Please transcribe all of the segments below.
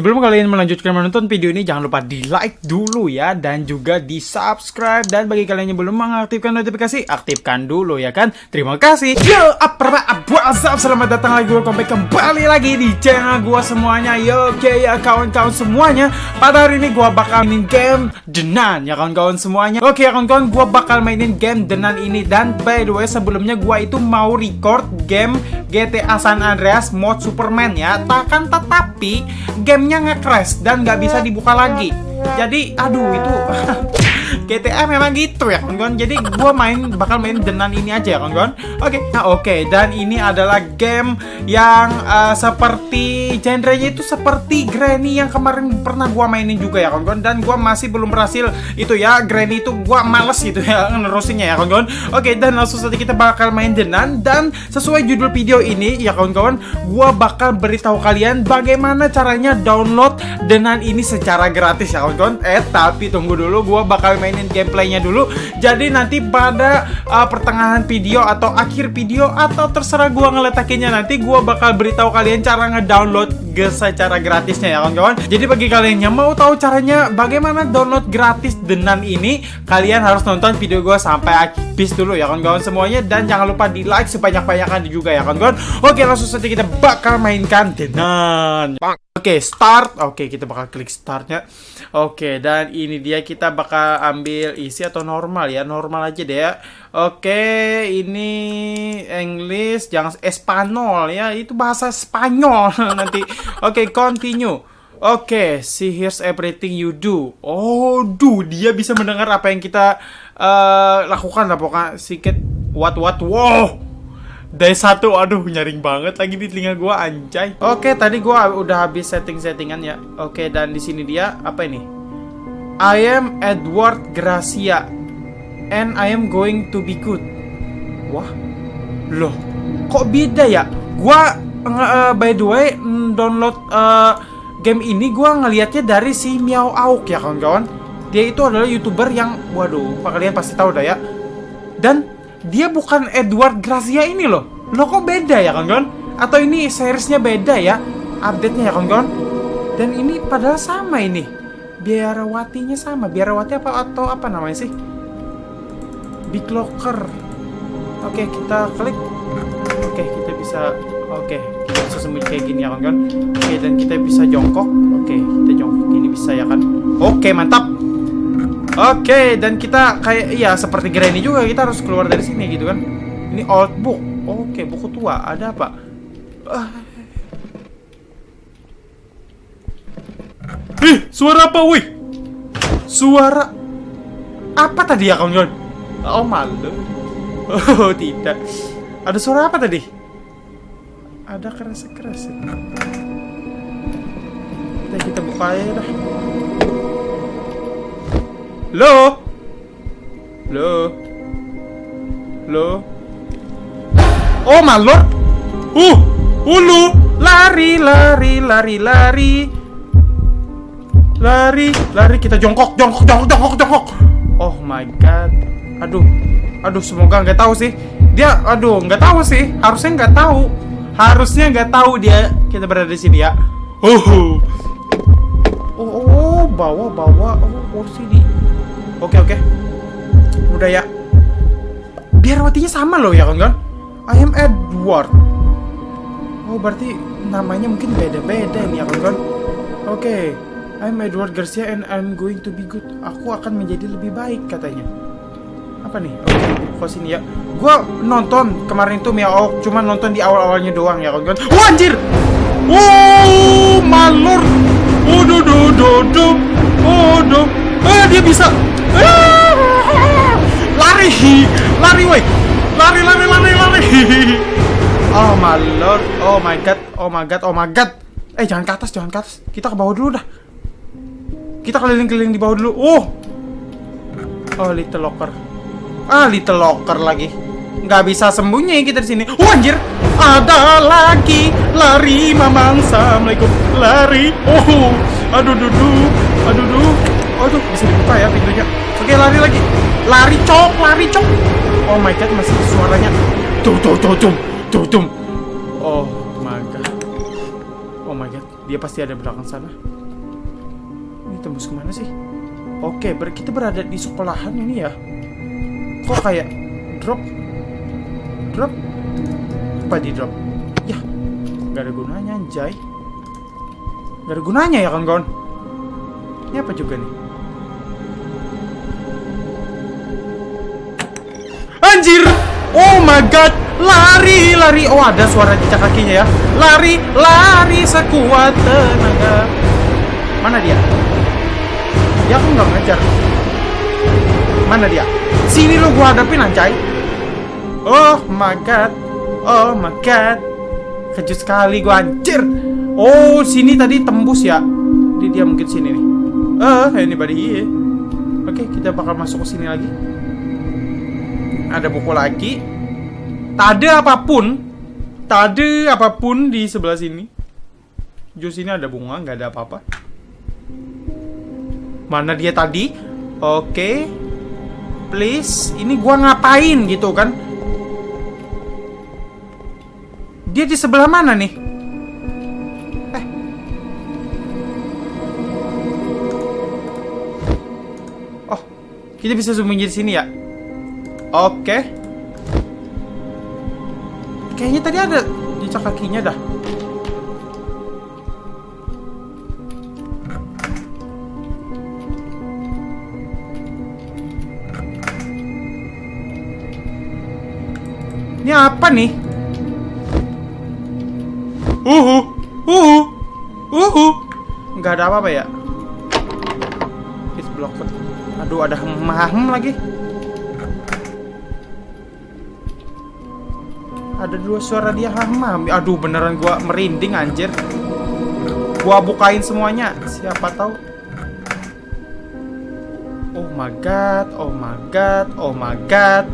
Sebelum kalian melanjutkan menonton video ini, jangan lupa di like dulu ya, dan juga di subscribe. Dan bagi kalian yang belum mengaktifkan notifikasi, aktifkan dulu ya kan. Terima kasih. Yo, apa asap, selamat datang lagi, welcome back kembali lagi di channel gua semuanya. Yo, oke ya kawan-kawan semuanya. Pada hari ini gua bakal mainin game Denan ya kawan-kawan semuanya. Oke ya kawan-kawan, gua bakal mainin game Denan ini. Dan by the way, sebelumnya gua itu mau record game GTA San Andreas mod Superman ya. Takkan tetapi nge-crash dan nggak bisa dibuka lagi. Jadi, aduh itu GTA memang gitu ya kawan-kawan. Jadi gue main bakal main denan ini aja ya kawan-kawan. Oke nah oke. Dan ini adalah game yang uh, seperti genrenya itu seperti Granny yang kemarin pernah gue mainin juga ya kawan-kawan. Dan gue masih belum berhasil itu ya. Granny itu gue males gitu ya nerusinnya ya kawan-kawan. Oke dan langsung saja kita bakal main denan Dan sesuai judul video ini ya kawan-kawan Gue bakal beritahu kalian bagaimana caranya download denan ini secara gratis ya kawan-kawan. Eh tapi tunggu dulu gue bakal mainin gameplaynya dulu. Jadi nanti pada uh, pertengahan video atau akhir video Atau terserah gua ngeletakinnya nanti Gua bakal beritahu kalian cara ngedownload secara gratisnya ya kawan-kawan. Jadi bagi kalian yang mau tahu caranya bagaimana download gratis Denan ini Kalian harus nonton video gua sampai habis dulu ya kawan-kawan semuanya. Dan jangan lupa di like sebanyak-banyaknya juga ya kawan-kawan. Oke langsung saja kita bakal mainkan Denan Oke, okay, start. Oke, okay, kita bakal klik startnya. Oke, okay, dan ini dia kita bakal ambil isi atau normal ya. Normal aja deh ya. Oke, ini English, jangan Espanyol ya. Itu bahasa Spanyol nanti. Oke, continue. Oke, see here's everything you do. Oh, do dia bisa mendengar apa yang kita uh, lakukan lah pokoknya. Sikit what what wow. Day satu, aduh nyaring banget lagi di telinga gua anjay. Oke, tadi gua udah habis setting-settingan ya. Oke, dan di sini dia apa ini? I am Edward Gracia and I am going to be good. Wah. Loh, kok beda ya? Gua uh, by the way mm, download uh, game ini gua ngelihatnya dari si Miao Auk ya kawan-kawan. Dia itu adalah YouTuber yang waduh, kalian pasti tahu dah ya. Dan dia bukan Edward Gracia ini loh. Lo kok beda ya kawan-kawan? Atau ini seriesnya beda ya? Update-nya ya kawan-kawan? Dan ini padahal sama ini. Biarawatinya sama. Biarawati apa atau apa namanya sih? Big Locker. Oke, kita klik. Oke, kita bisa Oke, kita bisa sembunyi kayak gini ya kawan-kawan. Oke, dan kita bisa jongkok. Oke, kita jongkok ini bisa ya kan? Oke, mantap. Oke, dan kita kayak iya seperti Granny juga kita harus keluar dari sini gitu kan. Ini old book. Oke, buku tua. Ada apa? Uh. Ih, suara apa, wih? Suara apa tadi ya kawan-kawan? Oh, malu. Oh, tidak. Ada suara apa tadi? Ada keras-keras. Kita kita buka aja dah. Lo? Lo? Lo? Oh, malor! Uh! Ulu! Lari, lari, lari, lari! Lari, lari, kita jongkok, jongkok, jongkok, jongkok, jongkok! Oh my god. Aduh. Aduh, semoga nggak tahu sih. Dia, aduh, nggak tahu sih. Harusnya nggak tahu. Harusnya nggak tahu dia kita berada di sini ya. Uh. Oh, oh, bawa, bawa. Oh, kursi di Oke oke. Udah ya. Biar watinya sama loh ya kan? I am Edward. Oh berarti namanya mungkin beda-beda nih ya kan? Oke. I'm Edward Garcia and I'm going to be good. Aku akan menjadi lebih baik katanya. Apa nih? Oke, okay, sini ya. Gua nonton kemarin itu Miao, cuman nonton di awal-awalnya doang ya kan? Wah anjir! Oh, malur! Oh, do do do do. Oh, do. Eh, dia bisa Lari! Lari woi! Lari lari lari lari! Oh my lord, oh my god, oh my god, oh my god. Eh jangan ke atas, jangan ke atas. Kita ke bawah dulu dah. Kita keliling-keliling di bawah dulu. Oh. Oh, little locker. Ah, little locker lagi. Nggak bisa sembunyi kita di sini. Oh, anjir. Ada lagi lari mamang assalamualaikum lari. Oh, aduh dudu, aduh dudu. Aduh, bisa dibuka ya pintunya. Oke, lari lagi. Lari cok, lari cok. Oh my god, masih suaranya. Tuh, tuh, tuh, tuh, tuh, tuh. Oh my god. Oh my god, Dia pasti ada belakang sana. Ini tembus ke mana sih? Oke, ber kita berada di sekolahan ini ya. Kok kayak drop? Drop? Apa di drop? Ya, nggak ada gunanya anjay. Nggak ada gunanya ya kawan-kawan. Ini apa juga nih? Anjir! Oh my god! Lari, lari! Oh ada suara jejak kakinya ya. Lari, lari sekuat tenaga. Mana dia? Dia aku nggak ngejar. Mana dia? Sini lo gua hadapin anjay. Oh my god. Oh my god. Kejut sekali gua anjir. Oh, sini tadi tembus ya. Jadi dia mungkin sini nih. Eh, uh, anybody here? Oke, kita bakal masuk ke sini lagi. Ada buku lagi. Tak ada apa pun. Tak ada apa pun di sebelah sini. Jus ini ada bunga, nggak ada apa-apa. Mana dia tadi? Oke. Please, ini gua ngapain gitu kan? Dia di sebelah mana nih? Eh. Oh, kita bisa sembunyi di sini ya? Oke. Kayaknya tadi ada jejak kakinya dah. Ini apa nih? Uhu, uhu, uhu. Nggak ada apa-apa ya? It's blocked. Aduh, ada hem lagi. Ada dua suara dia ham Aduh, beneran gua merinding anjir. Gua bukain semuanya. Siapa tahu. Oh my god, oh my god, oh my god.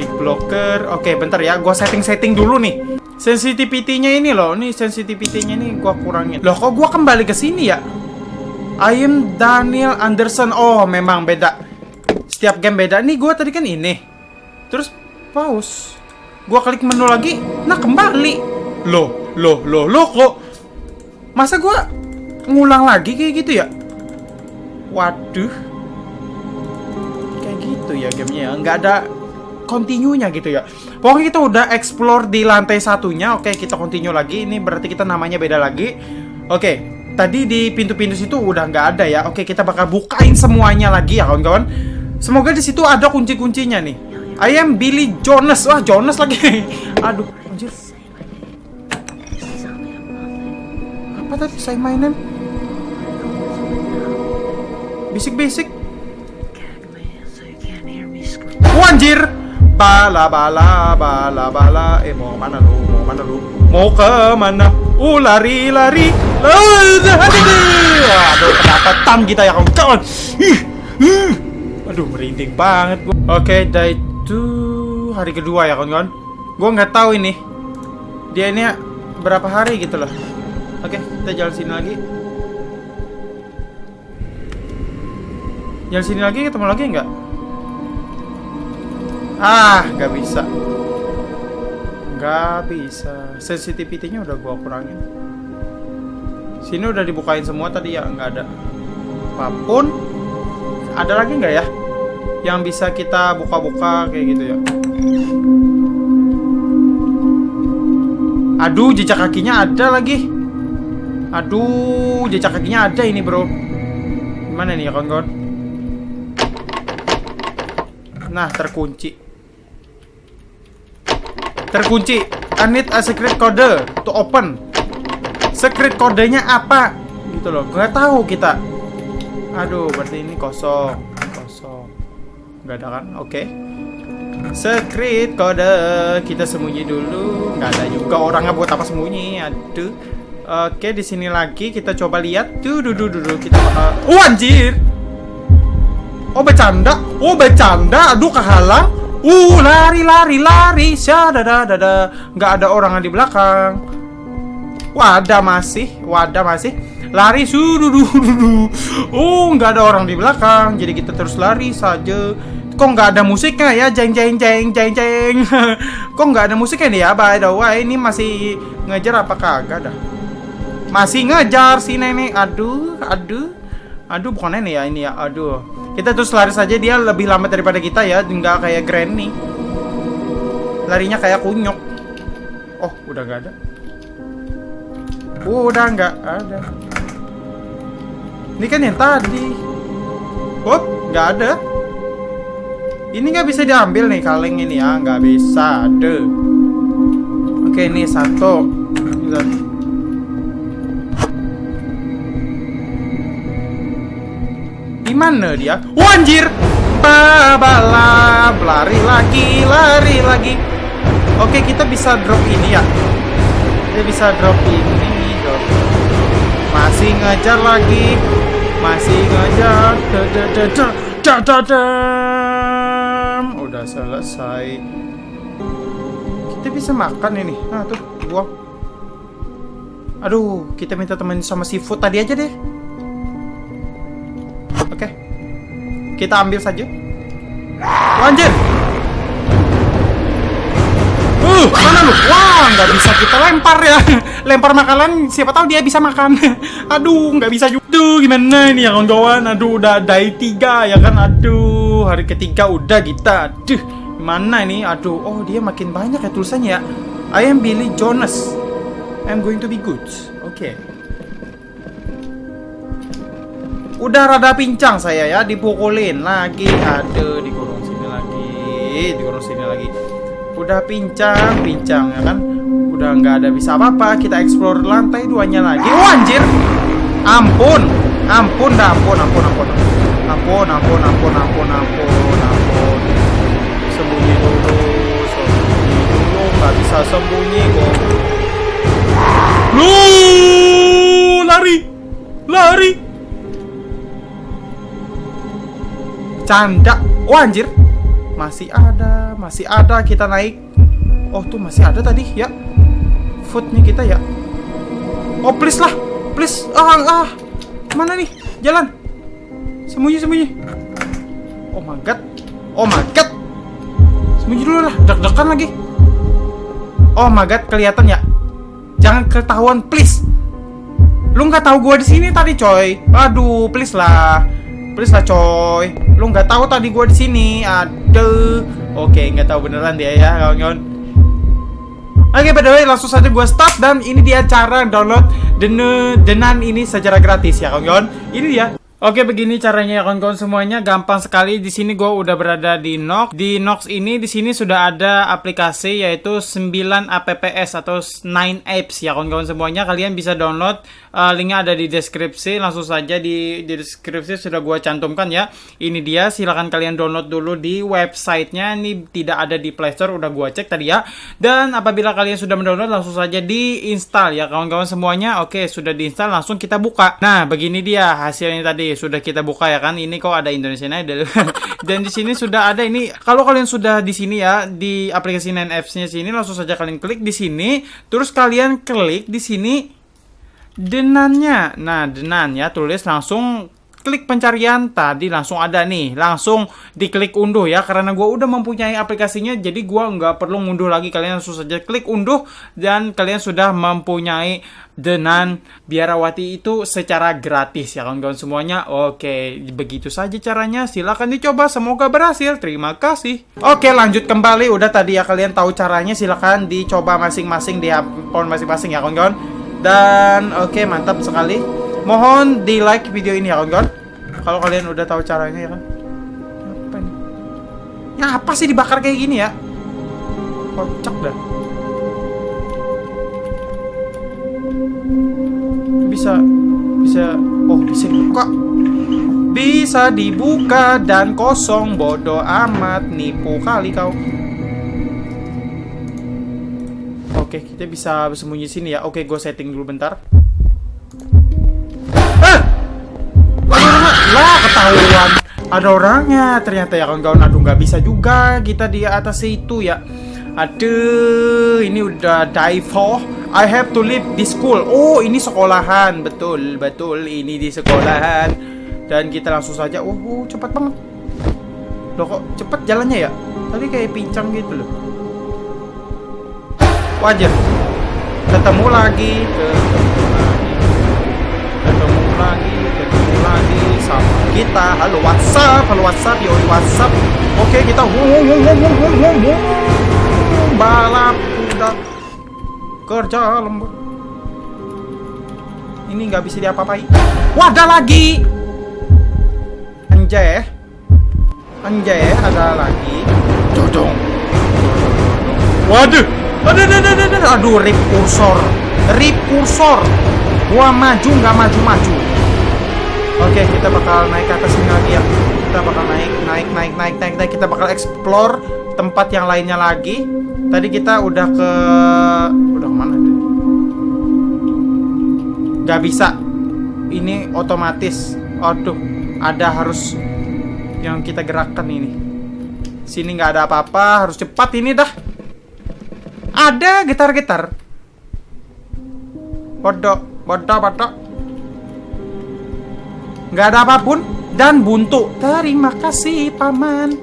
Big blocker. Oke, bentar ya. Gua setting-setting dulu nih. Sensitivity-nya ini loh. Nih sensitivity-nya ini gua kurangin. Loh, kok gua kembali ke sini ya? I am Daniel Anderson. Oh, memang beda. Setiap game beda. Nih gua tadi kan ini. Terus pause. Gua klik menu lagi. Nah, kembali. Loh, loh, loh, loh kok masa gua ngulang lagi kayak gitu ya? Waduh. Kayak gitu ya gamenya. Nggak ada continue-nya gitu ya. Pokoknya kita udah explore di lantai satunya. Oke, kita continue lagi. Ini berarti kita namanya beda lagi. Oke, tadi di pintu-pintu situ udah nggak ada ya. Oke, kita bakal bukain semuanya lagi ya kawan-kawan. Semoga di situ ada kunci-kuncinya nih. I am Billy Jonas. Wah, Jonas lagi. Aduh, anjir. Apa tadi saya mainin? Bisik-bisik. Oh, anjir. Bala bala bala bala Eh mau mana lu? Mau mana lu? Mau ke mana? Uh lari lari. Aduh kedapatan kita ya kawan. Aduh merinding banget. Oke, itu hari kedua ya kawan-kawan. Gua nggak tahu ini. Dia ini berapa hari gitu loh. Oke, kita jalan sini lagi. Jalan sini lagi ketemu lagi nggak? Ah, nggak bisa. Nggak bisa. Sensitivity-nya udah gua kurangin. Sini udah dibukain semua tadi ya, nggak ada. Apa pun. Ada lagi nggak ya? Yang bisa kita buka-buka kayak gitu ya. Aduh, jejak kakinya ada lagi. Aduh, jejak kakinya ada ini, bro. Gimana nih ya, kawan-kawan? Nah, terkunci. Terkunci. I need a secret code to open. Secret kodenya apa? Gitu loh. Nggak tahu kita. Aduh, berarti ini kosong. Kosong. Nggak ada kan? Oke. Okay. Secret kode. Kita sembunyi dulu. Nggak ada juga orangnya buat apa sembunyi. Aduh. Oke, di sini lagi kita coba lihat. Tuh, duduk dulu kita bakal. Oh, anjir. Oh bercanda, oh bercanda, aduh kehalang. Uh lari lari lari, syadada dada, nggak ada orang di belakang. Wadah masih, wadah masih. Lari sudu Oh nggak ada orang di belakang, jadi kita terus lari saja. Kok nggak ada musiknya ya, jeng jeng jeng jeng jeng. Kok nggak ada musiknya nih ya? By the way, ini masih Ngejar apa kagak dah? Masih ngejar si nenek. Aduh, aduh. Aduh, bukan nenek ya ini ya. Aduh. Kita terus lari saja dia lebih lambat daripada kita ya, nggak kayak Granny. Larinya kayak kunyok. Oh, udah nggak ada. Udah nggak ada. Ini kan yang tadi. Oh, nggak ada. Ini nggak bisa diambil nih kaleng ini ya, nggak bisa. Ada. Oke, ini satu. Di mana dia? Oh, anjir! Babalap, lari lagi, lari lagi. Oke, kita bisa drop ini ya. Kita bisa drop ini, drop. Masih ngejar lagi. Masih ngejar. Udah selesai. Kita bisa makan ini. Nah, tuh, buang. Aduh, kita minta temen sama seafood tadi aja deh. Oke. Kita ambil saja. Lanjut. Uh, mana lu? Wah, nggak bisa kita lempar ya. Lempar makanan, siapa tahu dia bisa makan. Aduh, nggak bisa juga. Gimana ini ya kawan-kawan? Aduh, udah day tiga ya kan? Aduh, hari ketiga udah kita. Aduh, gimana ini? Aduh, oh dia makin banyak ya tulisannya ya. I am Billy Jonas. I'm going to be good. Oke. Okay. Udah rada pincang saya ya, dipukulin lagi. Aduh, dikurung sini lagi. Dikurung sini lagi. Udah pincang, pincang ya kan? Udah nggak ada bisa apa-apa. Kita explore lantai duanya lagi. Oh, anjir. Ampun. Ampun, ampun, ampun, ampun. Ampun, ampun, ampun, ampun, ampun, ampun. Sembunyi dulu, sembunyi dulu. Nggak bisa sembunyi kok. Lu lari. Lari. Canda. Oh anjir. Masih ada, masih ada kita naik. Oh tuh masih ada tadi ya. Footnya kita ya. Oh please lah, please. Ah ah. Mana nih? Jalan. Sembunyi sembunyi. Oh my god. Oh my god. Sembunyi dulu lah. Deg-degan lagi. Oh my god, kelihatan ya. Jangan ketahuan please. Lu nggak tahu gua di sini tadi, coy. Aduh, please lah. Please lah coy. Lu nggak tahu tadi gua di sini. Aduh. Oke, nggak tahu beneran dia ya, kawan-kawan. Oke, by the way, langsung saja gua start dan ini dia cara download dene denan ini secara gratis ya, kawan-kawan. Ini dia. Oke, begini caranya ya kawan-kawan semuanya. Gampang sekali. Di sini gue udah berada di Nox. Di Nox ini di sini sudah ada aplikasi yaitu 9 apps atau 9 apps ya kawan-kawan semuanya. Kalian bisa download. Uh, linknya ada di deskripsi. Langsung saja di, di deskripsi sudah gue cantumkan ya. Ini dia. Silahkan kalian download dulu di websitenya. Ini tidak ada di Play Store. Udah gue cek tadi ya. Dan apabila kalian sudah mendownload langsung saja diinstal ya kawan-kawan semuanya. Oke, sudah diinstal langsung kita buka. Nah, begini dia hasilnya tadi sudah kita buka ya kan. Ini kok ada Indonesian Idol. Dan di sini sudah ada ini. Kalau kalian sudah di sini ya di aplikasi 9 apps-nya sini langsung saja kalian klik di sini. Terus kalian klik di sini denannya. Nah, denan ya tulis langsung klik pencarian tadi langsung ada nih. Langsung diklik unduh ya karena gue udah mempunyai aplikasinya jadi gue nggak perlu ngunduh lagi. Kalian langsung saja klik unduh dan kalian sudah mempunyai Denan biarawati itu secara gratis ya kawan-kawan semuanya. Oke begitu saja caranya. Silahkan dicoba semoga berhasil. Terima kasih. Oke lanjut kembali. Udah tadi ya kalian tahu caranya. Silahkan dicoba masing-masing di handphone masing-masing ya kawan-kawan. Dan oke mantap sekali Mohon di like video ini ya kawan-kawan. Kalau kalian udah tahu caranya ya kan. Apa ini? Ya apa sih dibakar kayak gini ya? Kocak dah. Bisa bisa oh bisa dibuka. Bisa dibuka dan kosong bodoh amat nipu kali kau. Oke, kita bisa bersembunyi sini ya. Oke, gue setting dulu bentar. Ketahuan ada orangnya. Ternyata ya kawan-kawan aduh nggak bisa juga kita di atas itu ya. Aduh ini udah dive I have to leave the school. Oh ini sekolahan. Betul betul. Ini di sekolahan. Dan kita langsung saja. Oh, oh cepat banget. Loh kok cepet jalannya ya? Tadi kayak pincang gitu loh. Wajar. Ketemu lagi ketemu lagi. Ketemu lagi ketemu lagi sama kita. Halo WhatsApp halo WhatsApp yo WhatsApp oke kita balap kuda kerja lembut ini nggak bisa diapa-apain. Wadah lagi. Anjay anjay ada lagi. Dodong waduh. Aduh aduh aduh aduh aduh. Rip kursor. Rip kursor. Gua maju nggak maju maju oke kita bakal naik ke atas sini lagi ya. Kita bakal naik naik naik naik naik naik. Kita bakal explore tempat yang lainnya lagi. Tadi kita udah ke udah ke mana? Nggak bisa. Ini otomatis. Aduh ada harus yang kita gerakkan ini. Sini nggak ada apa-apa harus cepat ini dah. Ada gitar-gitar bodoh bodoh bodoh nggak ada apa pun. Dan buntu terima kasih paman.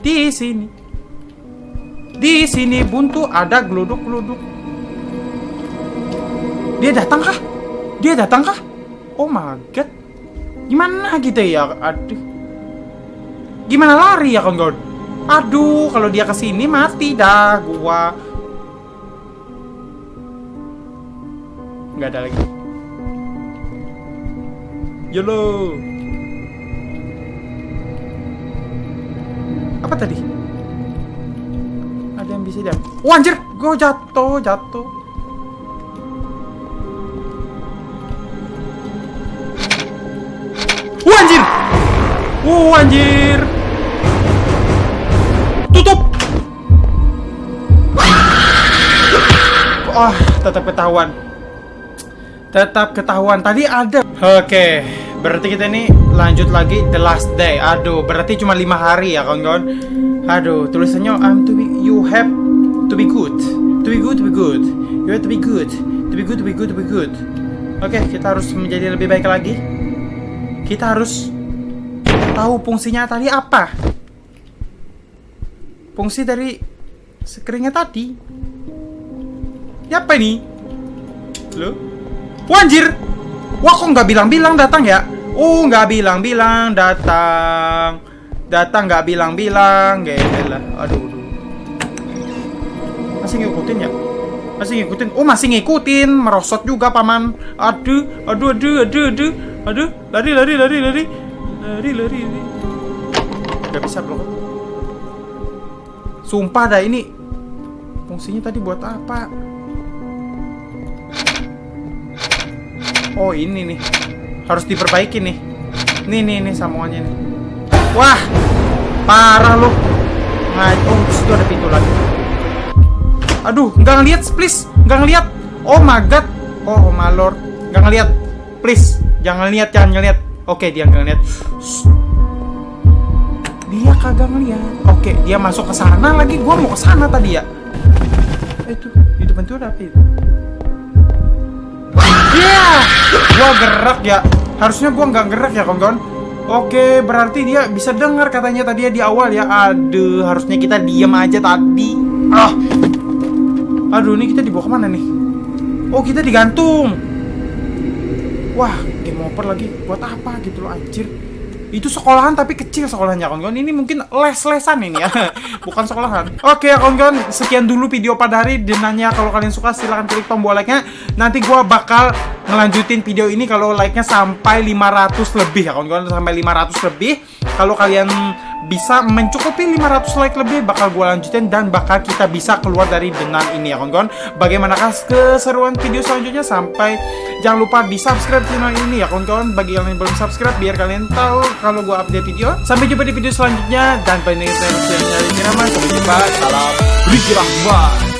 Di sini. Di sini buntu ada geluduk-geluduk. Dia datang kah? Dia datang kah? Oh my god. Gimana gitu ya? Aduh. Gimana lari ya kawan aduh kalau dia ke sini mati dah gua. Nggak ada lagi Yolo. Apa tadi? Ada yang bisa dia oh anjir. Gue jatuh jatuh. Wah anjir. Wah anjir. Tutup. Wah tetap ketahuan. Tetap ketahuan. Tadi ada. Oke Berarti kita ini lanjut lagi The last day Aduh berarti cuma lima hari ya kawan-kawan Aduh tulisannya I'm to be You have to be good To be good to be good You have to be good To be good to be good to be good Oke kita harus menjadi lebih baik lagi kita harus tahu fungsinya tadi apa. Fungsi dari screennya tadi. Ya apa ini? Lo? Wanjir! Wah kok nggak bilang-bilang datang ya? Oh nggak bilang-bilang datang. Datang nggak bilang-bilang. Gila. Aduh, aduh. Masih ngikutin ya? Masih ngikutin? Oh masih ngikutin. Merosot juga paman. Aduh, aduh, aduh, aduh, aduh. Aduh, lari, lari, lari, lari, lari, lari, lari. Gak bisa blok. Sumpah dah ini fungsinya tadi buat apa? Oh ini nih, harus diperbaiki nih. Nih, nih, nih sambungannya nih. Wah, parah loh. Nah, oh situ ada pintu lagi. Aduh, nggak ngeliat, please, nggak ngeliat. Oh my god, oh my lord, nggak ngeliat, please. Jangan lihat, jangan ngeliat. Oke, dia nggak ngeliat. Dia kagak ngeliat. Oke, dia masuk ke sana lagi. Gua mau ke sana tadi ya. Eh, itu di depan tuh ada apa itu? Iya, gua gerak ya. Harusnya gua nggak gerak ya, kawan-kawan. Oke, berarti dia bisa dengar katanya tadi ya di awal ya. Aduh, harusnya kita diam aja tadi. Ah. Aduh, ini kita dibawa ke mana nih? Oh, kita digantung. Wah, game over lagi. Buat apa gitu loh, anjir. Itu sekolahan tapi kecil sekolahnya, kawan-kawan. Ini mungkin les-lesan ini ya. Bukan sekolahan. Oke, ya, kawan-kawan. Sekian dulu video pada hari. Dan nanya kalau kalian suka silahkan klik tombol like-nya. Nanti gua bakal ngelanjutin video ini kalau like-nya sampai 500 lebih ya, kawan-kawan. Sampai 500 lebih. Kalau kalian bisa mencukupi 500 like lebih bakal gue lanjutin dan bakal kita bisa keluar dari denan ini ya kawan-kawan. Bagaimanakah keseruan video selanjutnya? Sampai jangan lupa di subscribe channel ini ya kawan-kawan. Bagi yang belum subscribe biar kalian tahu kalau gue update video. Sampai jumpa di video selanjutnya dan pendengar channel sampai jumpa salam Riki Rahman